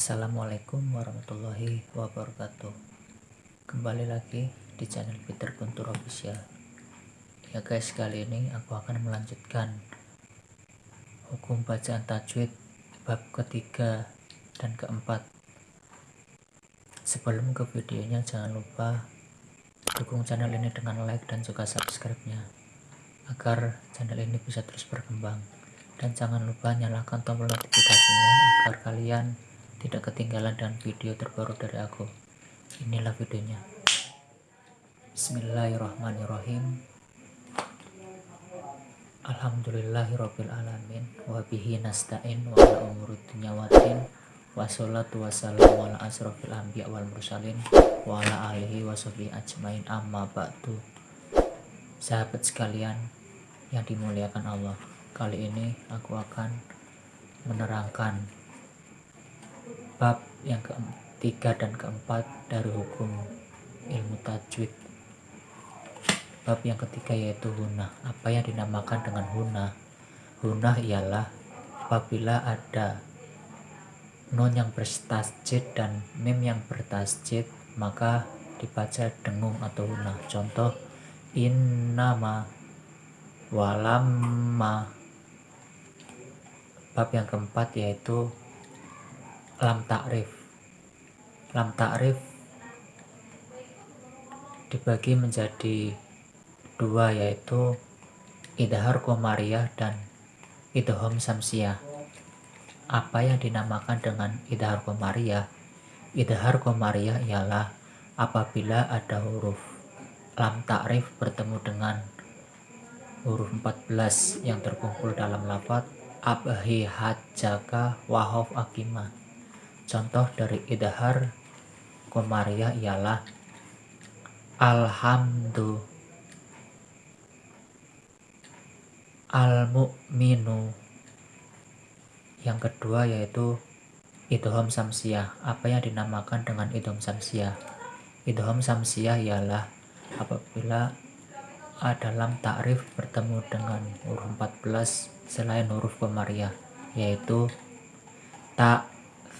Assalamualaikum warahmatullahi wabarakatuh. Kembali lagi di channel Peter Guntur Official. Ya guys kali ini aku akan melanjutkan Hukum bacaan tajwid bab ketiga dan keempat. Sebelum ke videonya jangan lupa Dukung channel ini dengan like dan juga subscribe nya Agar channel ini bisa terus berkembang. Dan jangan lupa nyalakan tombol notifikasinya agar kalian tidak ketinggalan dan video terbaru dari aku. Inilah videonya. Bismillahirrahmanirrahim. Alhamdulillahirrabbilalamin Wabihi nasta'in wa ala umurud dunya watin Wa salatu wassalamu ala asrafil anbiya wal mursalin. Wa ala alihi wa ajmain. Amma ba'du. Sahabat sekalian yang dimuliakan Allah Kali ini aku akan menerangkan bab yang ketiga dan keempat dari hukum ilmu tajwid. Bab yang ketiga yaitu hunah. Apa yang dinamakan dengan hunah? Hunah ialah apabila ada nun yang bertasjid dan mim yang bertasjid maka dibaca dengung atau hunah. Contoh innama walamma. Bab yang keempat yaitu lam takrif. Lam takrif dibagi menjadi dua yaitu idhar komariah dan idhom samsiah apa yang dinamakan dengan idhar komariah idhar komariah ialah apabila ada huruf lam takrif bertemu dengan huruf 14 yang terkumpul dalam lafaz abhi hajjaka wahof akimah Contoh dari idhar komariah ialah Alhamdu. Al-Mu'minu. Yang kedua yaitu Idhom Samsiah Apa yang dinamakan dengan Idhom Samsiah Idhom Samsiah ialah apabila ada lam takrif bertemu dengan huruf 14 selain huruf komariah yaitu tak,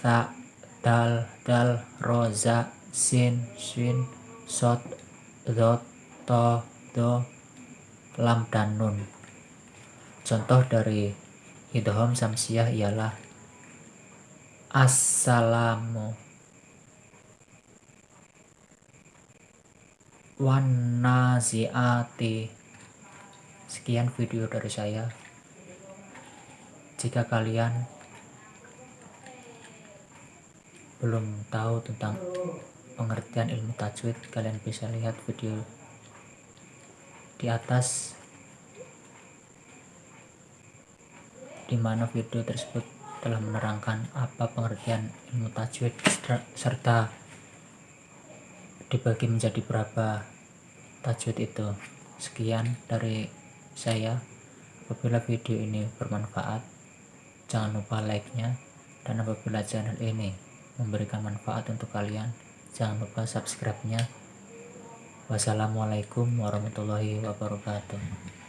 tak, dal dal roza sin sin sot dot to do lam dan nun. Contoh dari idhom samsiah ialah assalamu wan naziati sekian video dari saya. Jika kalian belum tahu tentang pengertian ilmu tajwid kalian bisa lihat video di atas di mana video tersebut telah menerangkan apa pengertian ilmu tajwid serta dibagi menjadi berapa tajwid itu. Sekian dari saya. Apabila video ini bermanfaat jangan lupa like nya dan apabila channel ini memberikan manfaat untuk kalian. Jangan lupa subscribe nya wassalamualaikum warahmatullahi wabarakatuh